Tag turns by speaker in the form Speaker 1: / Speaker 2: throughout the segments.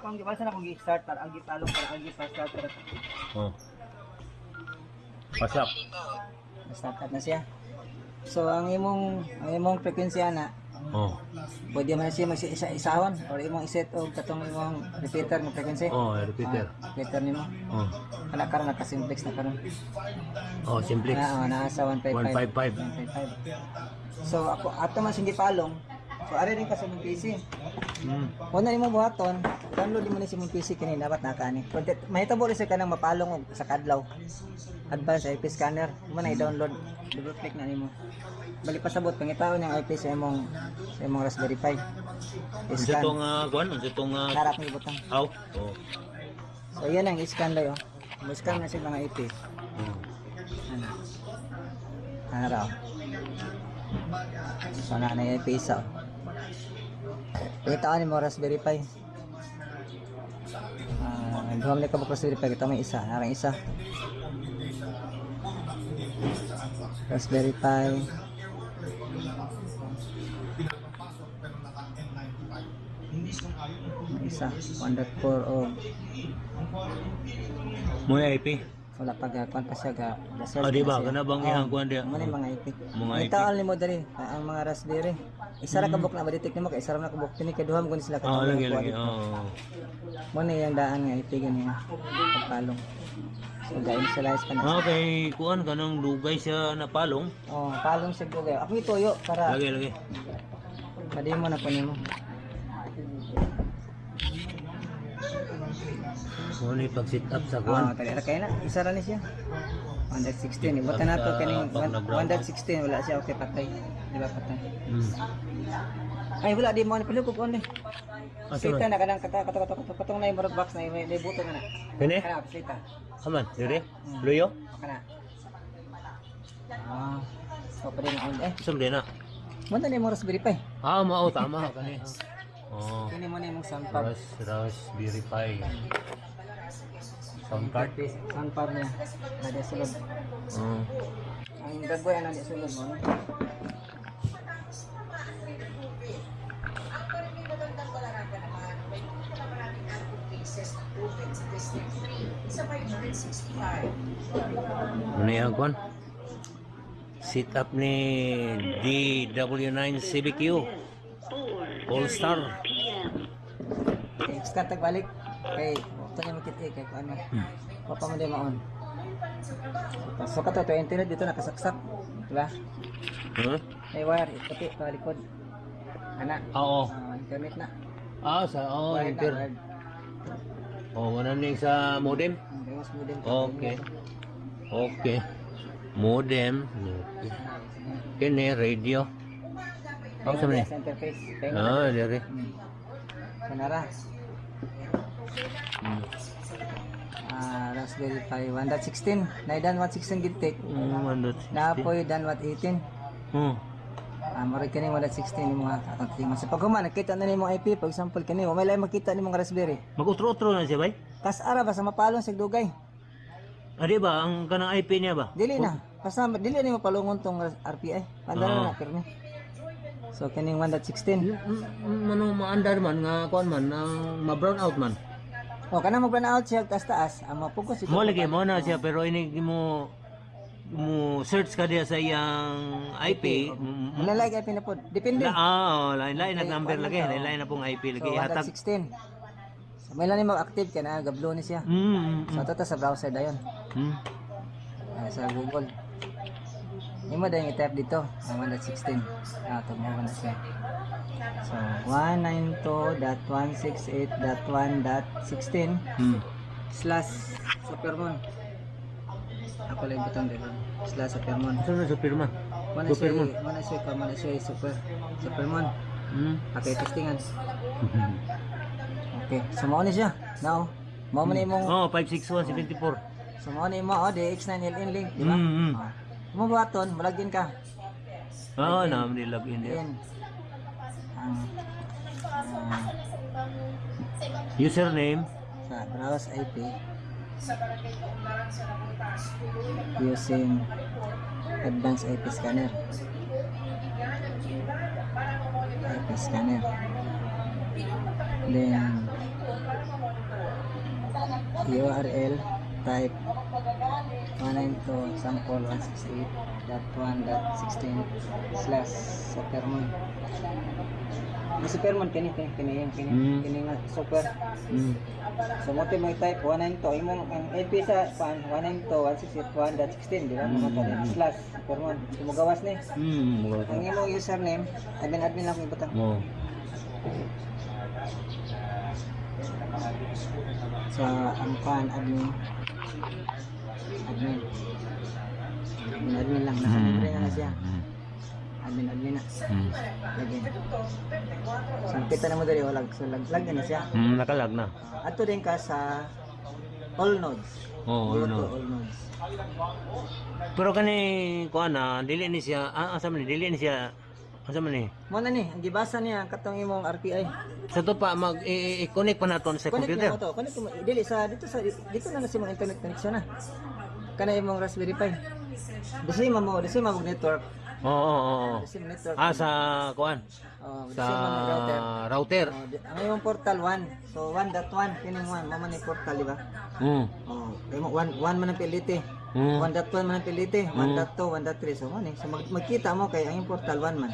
Speaker 1: ako ang gibasa na kung gi-start para ang gipalong para ang gi-start para
Speaker 2: Oh. Pasap.
Speaker 1: start na siya. So ang imong ang imong frequency ana
Speaker 2: Oh.
Speaker 1: pwede man siya mag-isa-isawan or imong iset og katong imong repeater mo frequency.
Speaker 2: Oh, repeater.
Speaker 1: Repeater nimo.
Speaker 2: Oh.
Speaker 1: Ana karon naka-simplex na karon.
Speaker 2: Oh, simplex.
Speaker 1: Na, oh, nasa 155.
Speaker 2: 155.
Speaker 1: 155. So ako ato man sing gipalong. So ari rin ka sa mong PC.
Speaker 2: Mm.
Speaker 1: Kung na nimo buhaton, download mo ni sa mong PC kini dapat nakani. Kung tit- mahitabo rin sa kanang mapalong og sa kadlaw. Advanced IP scanner, mo na i-download. Double click na nimo. Bali pasabot pangitaon yung IP sa imong sa imong Raspberry Pi.
Speaker 2: Unsa
Speaker 1: I-scan.
Speaker 2: tong uh, kuan? Unsa tong uh,
Speaker 1: Harap ni butang.
Speaker 2: aw? Oh.
Speaker 1: So yan ang i-scan dayo. Mo-scan na sa mga IP.
Speaker 2: Mm.
Speaker 1: Ano? Ano raw? So na na yung IP isa. Pangitaon mo Raspberry Pi. Ah, ni ka ba Raspberry Pi? Kita yung isa. Narang isa. Raspberry Pi. May isa. 1.4 o
Speaker 2: Mo IP.
Speaker 1: Wala pa gakon pa siya ga ga-search
Speaker 2: Ah, di ba? Kana bang ihang kuan diya?
Speaker 1: Mo mga IP.
Speaker 2: Mga IP.
Speaker 1: taon ni mo dali ah, ang mga raspberry. Isa ra ka book na ma-detect nimo kay isa ra na ka book kini kay duham kun sila
Speaker 2: Hmm. Ah, lagi lagi. Oh.
Speaker 1: Mo na yung daan nga IP gani pagpalong. So ga-initialize pa na.
Speaker 2: Okay, kuan kanang dugay siya na palong.
Speaker 1: Oh, palong siya gugay. Ako ituyo para
Speaker 2: Lagi lagi.
Speaker 1: pwede mo na po nimo.
Speaker 2: Mo ni pag sit up sa
Speaker 1: Oh,
Speaker 2: kuan.
Speaker 1: kaya kaya na. Isa ra ni siya. 116. Ibutan na to kaning
Speaker 2: pag nag-brown
Speaker 1: 116 wala siya okay patay. Di ba patay?
Speaker 2: Mm.
Speaker 1: Ay wala di mo ni pala ko eh. Sita
Speaker 2: man?
Speaker 1: na kanang kata kata kata kata katong na yung box na may may buto na na.
Speaker 2: Kani?
Speaker 1: Kana sita.
Speaker 2: Aman, dire. Luyo.
Speaker 1: Kana. Ah. So pa din on eh.
Speaker 2: Sum din na.
Speaker 1: Mo na ni mo raspberry pi.
Speaker 2: Ah, mao tama kani. Oh.
Speaker 1: Kini mo ni mong pad.
Speaker 2: Ras raspberry pi. Sound card.
Speaker 1: Sound pad niya. Na di sulod.
Speaker 2: Oh.
Speaker 1: Ang gagawin ano di sulod mo.
Speaker 2: Ano yung kuan? Sit up ni DW9 CBQ. All Star.
Speaker 1: Okay, start tag balik. Kay ito ni makit eh kay ano. Papa mo di maon. So kato to internet dito nakasaksak. Diba?
Speaker 2: Huh?
Speaker 1: May wire ipati pa likod. Ana.
Speaker 2: Oo.
Speaker 1: Ah, internet na.
Speaker 2: Ah, sa oh,
Speaker 1: Wired na,
Speaker 2: inter.
Speaker 1: wired.
Speaker 2: Oh, wala ning sa modem.
Speaker 1: Mo.
Speaker 2: Okay. Okay. Modem. Kini radio. Ako sa.
Speaker 1: Kaya
Speaker 2: Ah.
Speaker 1: Hmm. Kanara. Ah, Raspberry Pi 1.16. Naidan 1.16 gintik.
Speaker 2: Mm, mandot.
Speaker 1: Naapoy dan 1.18.
Speaker 2: Hmm.
Speaker 1: Ah, marig kani 1.16 ni mga kakonting. Sa paghuman nakita na nimo IP, for example kani, wa may lain makita ni mga Raspberry.
Speaker 2: Mag-utro-utro na siya, bay?
Speaker 1: Kas ara ba sa mapalong sa dugay?
Speaker 2: Di ba? Ang kanang IP niya ba?
Speaker 1: Dili na. Basta dili ni mapalungon tong RPI. Pandara
Speaker 2: Ah.
Speaker 1: na pirmi. So kaning 1.16.
Speaker 2: Ano maandar man nga kuan man nang ma-brown out man.
Speaker 1: O kana mo out siya taas taas, ang mapugos ito.
Speaker 2: Mo lagi mo na siya pero ini mo mo search ka diya sa iyang IP.
Speaker 1: Wala like IP na po. Depende.
Speaker 2: Ah, oh, lain lain na number lagi, lain lain na pong IP lagi hatag.
Speaker 1: 1.16. So may lang mag-active ka na, gablo ni siya.
Speaker 2: Mm,
Speaker 1: So ito sa browser dayon.
Speaker 2: mm.
Speaker 1: Ah, sa Google. Yung mo dahil i-type dito, ang 1.16. Ah, ito mo na siya. So, 192.168.1.16
Speaker 2: Mm.
Speaker 1: slash Supermon. Ako lang butang dito. Slash Supermon.
Speaker 2: Saan na sa pirma?
Speaker 1: Mana
Speaker 2: Supermon.
Speaker 1: mana siya ka, mana super. Supermon.
Speaker 2: Mm.
Speaker 1: Okay, testingan. Okay, so mao ni siya. Now, mao man imong
Speaker 2: Oh, 56174.
Speaker 1: So mo ni mo oh, DX9LN link, di ba?
Speaker 2: Mm, mm.
Speaker 1: Ah. Mo buhaton, malagin ka.
Speaker 2: Oh, na login diya. Username.
Speaker 1: sa browse IP using advanced IP scanner. IP scanner. Then URL type 192 sample 168.1.16 slash supermon ang supermon kini kini kini yung kini
Speaker 2: Mm.
Speaker 1: kini nga super
Speaker 2: Mm.
Speaker 1: so mo mo type 192 imong ang IP sa pan 192 168.1.16 di ba
Speaker 2: Mm.
Speaker 1: mm. slash supermon sumugawas ni
Speaker 2: Mm. Mga
Speaker 1: ang imong username admin admin lang ko ibutang
Speaker 2: Mo.
Speaker 1: sa ang pan admin admin admin admin lang nasa libre na na siya
Speaker 2: Mm.
Speaker 1: admin admin na
Speaker 2: Mm.
Speaker 1: lagyan so kita na mo dali walag so lag lagyan na siya
Speaker 2: Mm. Nakalag na.
Speaker 1: ato din ka sa all nodes
Speaker 2: Oh,
Speaker 1: to
Speaker 2: ano.
Speaker 1: all nodes
Speaker 2: Pero kani kuan na dili ni siya ah, asa man ni dili ni siya asa man ni
Speaker 1: mo na ni ang gibasa niya katong imong RTI
Speaker 2: sa to pa mag i-connect pa naton sa
Speaker 1: connect
Speaker 2: computer.
Speaker 1: na mo to connect mo dili sa dito sa dito na na si mong internet connection na kana imong Raspberry Pi Disi mo mo, disi mo network.
Speaker 2: Oo, oo, oo.
Speaker 1: Disi mo network.
Speaker 2: Ah, sa kuan.
Speaker 1: Oh,
Speaker 2: Sa
Speaker 1: mo router.
Speaker 2: router.
Speaker 1: Oh, ang imong portal 1. So 1.1 kining 1 mama ni portal di ba?
Speaker 2: Mm.
Speaker 1: Oh, imo 1 1 man ang piliti.
Speaker 2: Mm.
Speaker 1: 1.1 man ang piliti, 1.2, 1.3 so man eh. So mag magkita mo kay ang portal 1 man.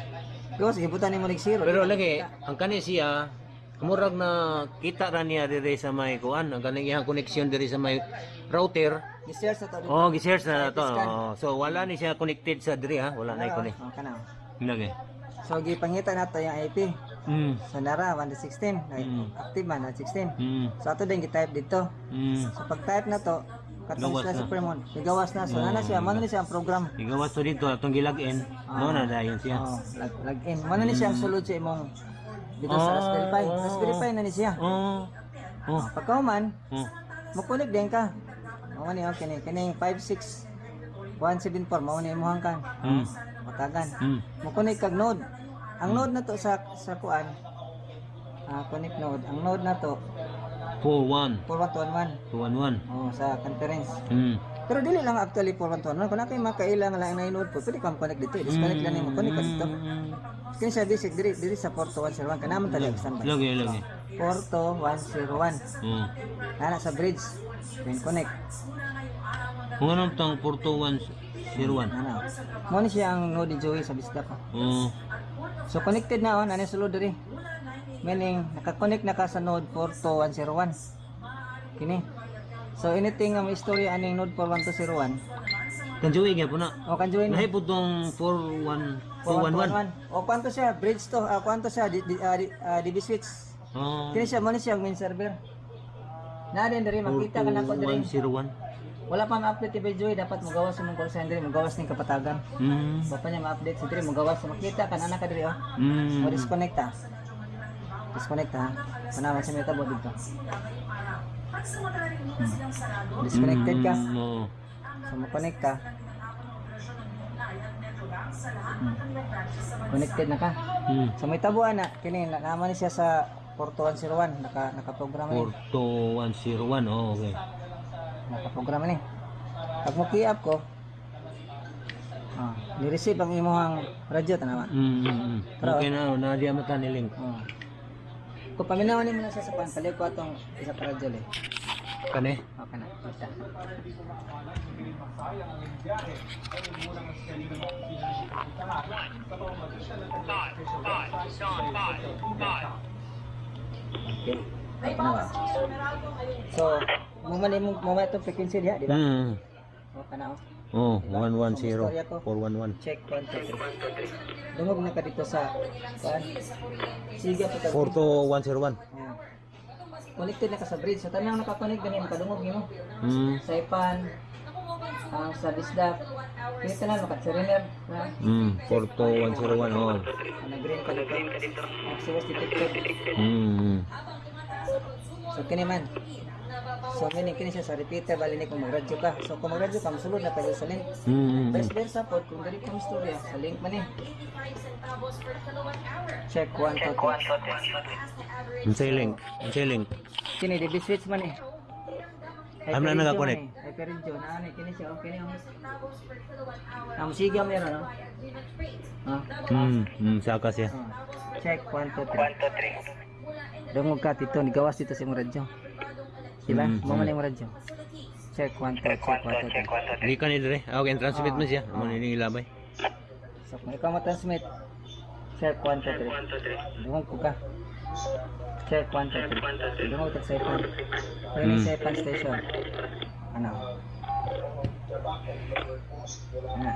Speaker 1: Gawas gibutan nimo nig zero.
Speaker 2: Pero lagi, ang kani siya murag na kita ra niya diri sa may kuan, ang kaning iyang connection diri sa may router.
Speaker 1: Gi-share sa to.
Speaker 2: Oh, gi-share na to. Oh, so wala ni siya connected sa diri ha, wala na connect.
Speaker 1: Oh, kana.
Speaker 2: Lagi.
Speaker 1: So gipangita nato yung IP.
Speaker 2: Mm.
Speaker 1: So nara 116,
Speaker 2: Mm.
Speaker 1: active man 116.
Speaker 2: Mm.
Speaker 1: So ato din gi-type dito.
Speaker 2: Mm.
Speaker 1: So pag type na to, katong
Speaker 2: Gawas
Speaker 1: sila
Speaker 2: na.
Speaker 1: Supermon, igawas na. So nana siya, mano ni siya ang program.
Speaker 2: Igawas to dito atong gilagin. No na dayon siya.
Speaker 1: Oh, log, log in. Mano ni siya ang sulod sa imong dito sa
Speaker 2: Oh.
Speaker 1: Raspberry Pi. Raspberry Pi na ni siya.
Speaker 2: Oh. Oh.
Speaker 1: Pagka man,
Speaker 2: Oh.
Speaker 1: Din ka. Mao ni okay ni kining 56174 mao ni imong kan.
Speaker 2: Mm.
Speaker 1: Matagan.
Speaker 2: Mm.
Speaker 1: Mukunik kag node. Ang node na to sa sa kuan. Ah, connect node. Ang node na to
Speaker 2: 41
Speaker 1: 4111.
Speaker 2: 211.
Speaker 1: Oh, sa conference.
Speaker 2: Mm.
Speaker 1: Pero dili lang actually 4121. Kung nakay makailang lang na node po, pwede kang connect dito. Disconnect lang nimo connect ka dito.
Speaker 2: Mm.
Speaker 1: Kini siya basic diri diri sa Porto 101 kana man talaga standby.
Speaker 2: Lagi lagi.
Speaker 1: Porto 101.
Speaker 2: Oh.
Speaker 1: Ana sa bridge. Then connect.
Speaker 2: Kung anong tang Porto 101.
Speaker 1: Ana. Mo ni siya ang node Joey sa Bisda pa.
Speaker 2: Oh.
Speaker 1: So connected na on, ano sulod diri. Meaning naka-connect na ka sa node 42101. Kini. So anything nga may istorya aning node 41201,
Speaker 2: Kanjuwi nga po na.
Speaker 1: o kan join
Speaker 2: Nahi po tong 41 211.
Speaker 1: 411. O kwanto siya bridge to, ah, kwanto siya di, di, ah, di, ah, DB switch.
Speaker 2: Oh.
Speaker 1: Kini siya mo ni siya ang main server. Na din diri makita ka na ko diri.
Speaker 2: 4101.
Speaker 1: Wala pa ma-update kay Joy, dapat magawas sa mong call center, magawas ning kapatagan.
Speaker 2: Mm.
Speaker 1: Wa pa niya ma-update si diri, magawas sa makita kan anak ka diri oh.
Speaker 2: Mm.
Speaker 1: O disconnect ha. Disconnect ha. Panaman sa metabo dito. Hmm. Disconnected ka.
Speaker 2: Mm, oo.
Speaker 1: So mo-connect ka. Hmm. Connected na ka.
Speaker 2: Mm.
Speaker 1: So may tabuan na kini na naman siya sa Porto 101 naka nakaprograma ni.
Speaker 2: Porto 101. Oh, okay.
Speaker 1: Nakaprograma ni. Pag mo key up ko Ah, ni-receive ang imong radyo tanawa.
Speaker 2: Mm, mm, mm. Okay na, na di amata ni link.
Speaker 1: Oh. Kung paminawan mo na sa sapan, palit ko atong isa para radyo eh.
Speaker 2: Kani?
Speaker 1: Okay na, kita. Okay. Ano ba? So, mo muman itong frequency diha, di ba?
Speaker 2: Mm.
Speaker 1: Okay na oh.
Speaker 2: Oh, 110 411.
Speaker 1: Check 1, 2, 3. Dungog na ka dito sa kuan. Sige pa ka.
Speaker 2: Porto 101.
Speaker 1: Oh. Connected na ka sa bridge. Sa tanang nakakonect ganin makadungog nimo.
Speaker 2: Mm.
Speaker 1: Sa ipan ang sa bisdak. Kita na makatsiriner na
Speaker 2: Mm, Porto 101. Oh.
Speaker 1: nag-green ka dito. Access detected.
Speaker 2: Mm.
Speaker 1: So kini man. So meaning kini siya sa repeater bali ni kung magradyo ka. So kung magradyo ka mosulod na kayo sa link.
Speaker 2: Mm.
Speaker 1: Vice versa po kung dili ko istorya sa link man ni. Check 1 to 2.
Speaker 2: Unsay link? Unsay link?
Speaker 1: Kini di switch man eh.
Speaker 2: Am na naka-connect?
Speaker 1: Hyperinjo na ani kini siya okay ni. Am sige mo no. Ha?
Speaker 2: Mm. Mm, saka siya.
Speaker 1: Ah. Check 1 to 3. 1 to 3. Dungog ka dito ni gawas dito sa imong radyo. Sila,
Speaker 2: Mm,
Speaker 1: mo man yung radyo. Check 1 2 check 1 2
Speaker 2: Di ka ni dire. Ah, okay, transmit mo siya. Amo ni ilabay.
Speaker 1: So kung ikaw mo-transmit, check 1 2 3. Dungog ko ka. Check 1 2 3. Dungog ka sa iPhone. Pag
Speaker 2: Mm.
Speaker 1: sa iPhone station. Ano? Ano?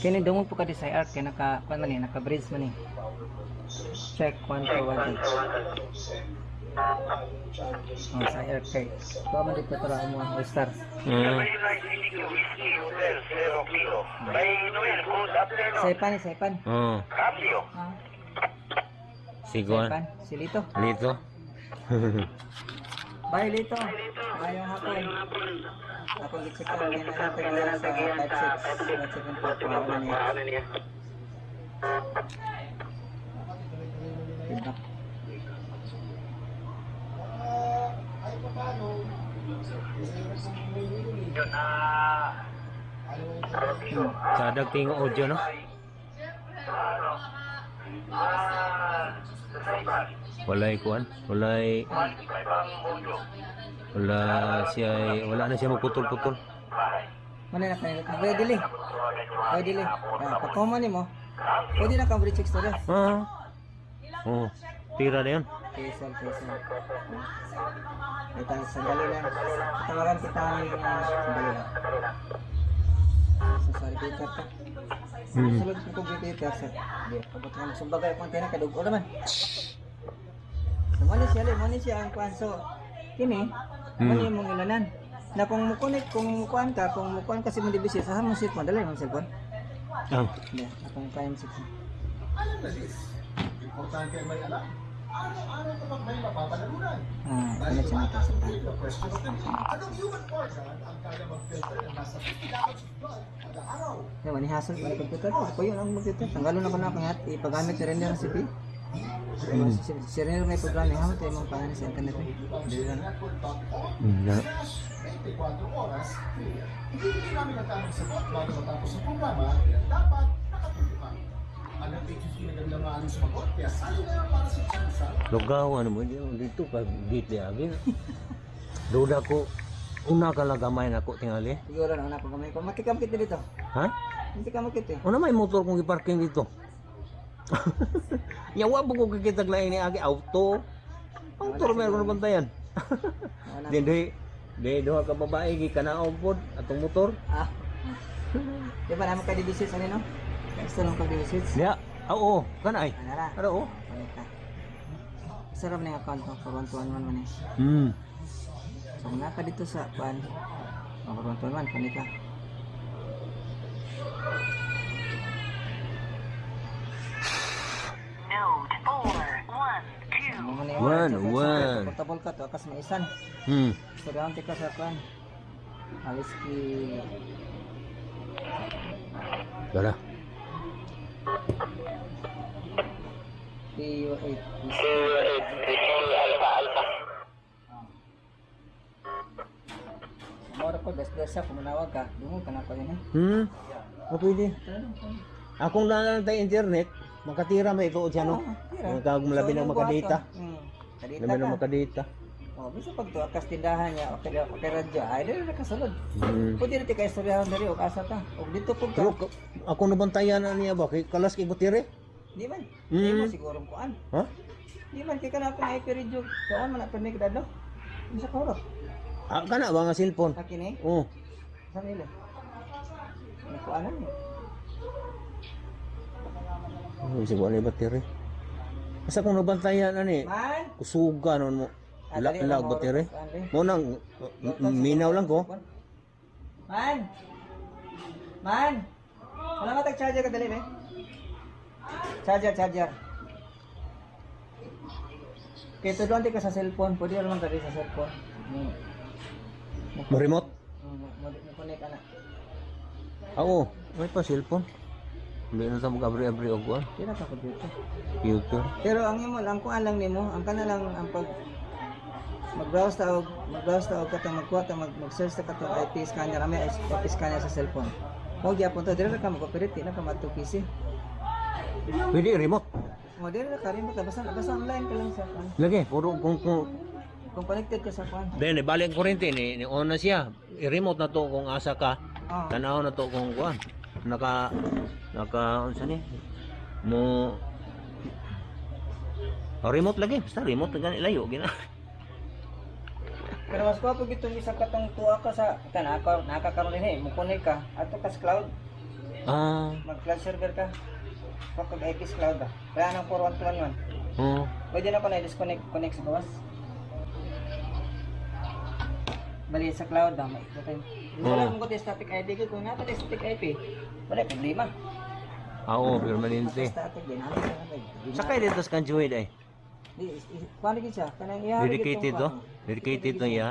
Speaker 1: Kini dungog po ka di sa arc kay naka kuan man ni naka bridge man ni. Check 1 2 1 Oh, sa air kay. Kuha man dito para mo ang star.
Speaker 2: Ah.
Speaker 1: Sa ipan, sa ipan.
Speaker 2: Oh.
Speaker 1: Ah,
Speaker 2: Sigo.
Speaker 1: sa ipan. Si Lito.
Speaker 2: Lito.
Speaker 1: Bye, Lito. Ayong hapon. Ako gitsik rin na natin sa 5-6. 5-7 Wala niya. Feedback. Hmm.
Speaker 2: Sa dagting audio no. Walay kuan, walay wala siya wala na siya magputol-putol.
Speaker 1: Mana na kayo? Pwede dili. Pwede dili. Ah, pagkoma ni mo, pwede na kang bridge extra.
Speaker 2: Ah. Oh, tira na yan.
Speaker 1: Kesel, kesel. Kita sandali lang. Tawagan kita ng sandali lang. Sorry, Peter. ka.
Speaker 2: Hmm.
Speaker 1: Sulod ko Peter. Sir. Di, pabot nga sumbagay kung tayo kadugo naman. So, mali siya, li, mali siya ang kwan. So, kini, mali
Speaker 2: Hmm.
Speaker 1: mong ilanan. Na kung mukunik, kung mukuan ka, kung mukuan kasi mo dibisit, sa hamong sit mo, dali mong cellphone.
Speaker 2: Ah.
Speaker 1: Hindi, akong kayang sit mo. Ah, connection na to sa Kaya wani hassle wani computer ko. Ko yun ang computer. Tanggalon na ko na akong hat. Ipagamit ni Render ang CP. Si, si Render may programa. Hamot tayo mong pangalan sa internet. Dili lang.
Speaker 2: Na. Lugaw ano mo dito dito ka dito agin. Duda ko una ka lang gamay na ko tingali.
Speaker 1: Siguro na ako gamay ko. Makikamkit dito.
Speaker 2: Ha?
Speaker 1: Hindi ka makit eh.
Speaker 2: Una may motor kong iparking dito. Yawa po ko kikita lain ni agi auto. Auto meron na bantayan.
Speaker 1: Wala.
Speaker 2: Di di di duha ka babae gi kanaog pod atong motor.
Speaker 1: Ah. Di ba naman ka dibisit ano no? Gusto lang pag dibisit.
Speaker 2: Diya. Oo, kana ay.
Speaker 1: Ano ra?
Speaker 2: Ano oh?
Speaker 1: Panita. Sarap na yung account ko. For 1 man man eh.
Speaker 2: Hmm.
Speaker 1: So, kung naka dito sa pan. Oh, for 1 man. Panita.
Speaker 3: Node four one
Speaker 2: One.
Speaker 1: Portable ka to. Akas may isan.
Speaker 2: Hmm.
Speaker 1: So, down ka sa pan. Alis ki...
Speaker 2: Dara.
Speaker 1: PU8. Mora ko, siya, kung manawag ka, dungo ka na ko yun eh.
Speaker 2: Hmm. O pwede. Akong lang tayo internet, makatira may ito siya no. Magkag malabi ng makadata.
Speaker 1: Hmm. Kadita
Speaker 2: Labi ng
Speaker 1: ka. Oh, bisa pag to akas tindahan niya, okay na okay radyo. Ay, dili na kasulod.
Speaker 2: Hmm.
Speaker 1: Pwede na ti istoryahan diri o asa ta. O dito pug ka.
Speaker 2: Pero ka- ako nabantayan na niya ba kay kalas kay butire.
Speaker 1: Di man.
Speaker 2: Hmm.
Speaker 1: Di mo siguro kuan.
Speaker 2: Ha?
Speaker 1: Di man kay kana ako na ipiridyo. Kuan man na permi kadado. Bisa ka hurot.
Speaker 2: Ah, kana ba nga cellphone?
Speaker 1: Akin eh.
Speaker 2: Oh.
Speaker 1: Sa nila. Ano kuan na
Speaker 2: Oh, siguro ni butire. Asa kung nabantayan ani?
Speaker 1: Man.
Speaker 2: Kusuga non mo.
Speaker 1: Ah,
Speaker 2: La, lag
Speaker 1: kuan, dali.
Speaker 2: Mo nang minaw lang ko.
Speaker 1: Man. Man. Wala ka tag-charger ka dali, be. Charger, charger. Kaya doon ka sa cellphone. Pwede naman dali sa cellphone. Hmm.
Speaker 2: Mo remote.
Speaker 1: Hmm, Mo-connect ka na.
Speaker 2: Ako, may pa cellphone. Hindi na sa mag-abri-abri og kuan.
Speaker 1: Di na ka computer.
Speaker 2: Computer.
Speaker 1: Pero ang imo lang kung alang nimo, ang kana lang ang pag mag-browse ta og mag-browse ta og katong magkuha ta mag mag-search ta katong IP scanner, may IP scanner sa cellphone. Mo gyapon to, dire ka mag-operate, di na ka madto PC.
Speaker 2: Pwede remote.
Speaker 1: Mo dire ka rin ka basta basta online ka lang sa kan.
Speaker 2: Lagi, puro kung kung
Speaker 1: kung connected ka sa kuan.
Speaker 2: Then ibalik ang kuryente ni, ni on na siya. I-remote na to kung asa ka.
Speaker 1: Oh.
Speaker 2: Tanaw na to kung kuan. Naka naka unsa ni? Mo Oh, remote lagi, basta remote gani layo gina.
Speaker 1: Pero mas gwapo gito bisag katong tuwa ka sa kana ako nakakaroon din eh, mo connect ka ato ka sa cloud,
Speaker 2: Ah,
Speaker 1: mag cloud server ka. Kapag IP sa cloud ba. Kaya nang 4121.
Speaker 2: oh.
Speaker 1: Pwede na pa na disconnect connect sa bawas. Bali sa cloud ba, may ito tayo. Wala mong kote static IP ko kung nato static IP. Wala problema.
Speaker 2: Ah, oo, permanente.
Speaker 1: Static din sa.
Speaker 2: Sakay dito sa kanjuid ay.
Speaker 1: Di, paano gid siya? Kanang iya.
Speaker 2: Dedicated to. Dedicated to iya.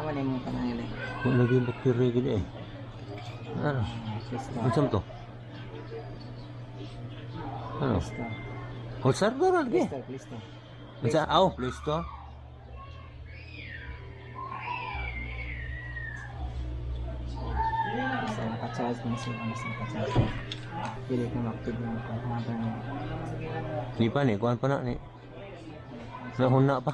Speaker 1: Aman yung mga kanang nila.
Speaker 2: Kung lagi bakterya gid eh. Ano? Unsam to? Ano?
Speaker 1: System.
Speaker 2: Call server lagi.
Speaker 1: Listo, listo.
Speaker 2: Unsa? Aw, Play
Speaker 1: naka-charge mo siya, basta naka-charge. Pili ka mag-active mo pa. Haba niya.
Speaker 2: Ni pa ni, kuan pa na ni. Nahuna pa.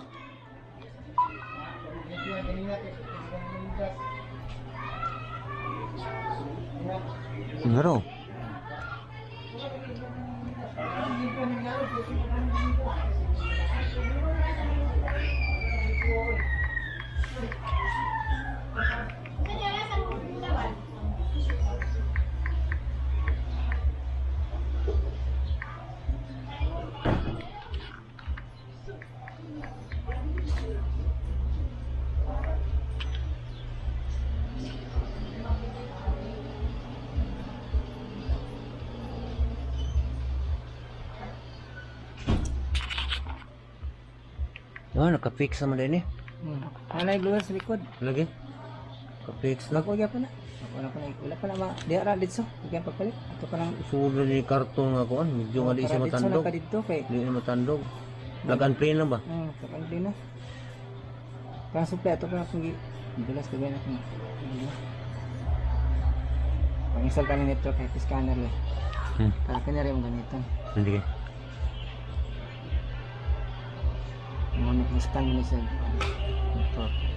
Speaker 2: Ngaro. Ah, naka-fix naman din eh.
Speaker 1: Hmm. Ano yung glue sa likod?
Speaker 2: Lagi. Naka-fix na.
Speaker 1: Bago ya pa na. Wala pa na, wala pa na ma. Di ara dito. Bigyan pagpalit. Ito pa lang.
Speaker 2: Sulo ni karton nga kuan, medyo nga di siya
Speaker 1: Para
Speaker 2: matandog.
Speaker 1: na ka dito kay.
Speaker 2: Di na matandog. Lagan play na ba?
Speaker 1: Hmm, kapag din na. Kaya suple, ito pa na kung Dulas ka ganyan kung Pang-install ka ng network kahit scanner lang.
Speaker 2: Hmm.
Speaker 1: Kaya ka na rin ganito.
Speaker 2: Hindi kay.
Speaker 1: Ngunit na-scan mo na sa network.